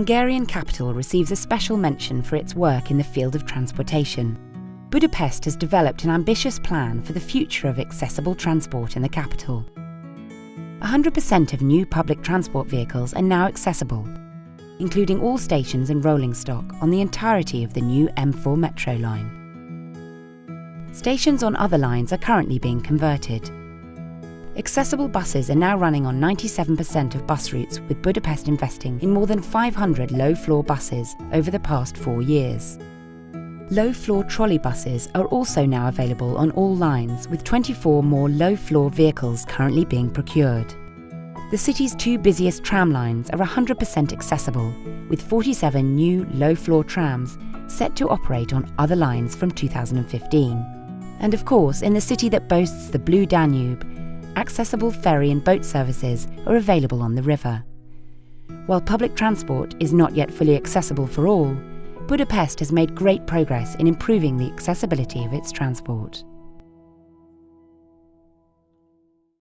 Hungarian capital receives a special mention for its work in the field of transportation. Budapest has developed an ambitious plan for the future of accessible transport in the capital. 100% of new public transport vehicles are now accessible, including all stations and rolling stock on the entirety of the new M4 metro line. Stations on other lines are currently being converted. Accessible buses are now running on 97% of bus routes, with Budapest investing in more than 500 low floor buses over the past four years. Low floor trolley buses are also now available on all lines, with 24 more low floor vehicles currently being procured. The city's two busiest tram lines are 100% accessible, with 47 new low floor trams set to operate on other lines from 2015. And of course, in the city that boasts the Blue Danube, accessible ferry and boat services are available on the river. While public transport is not yet fully accessible for all, Budapest has made great progress in improving the accessibility of its transport.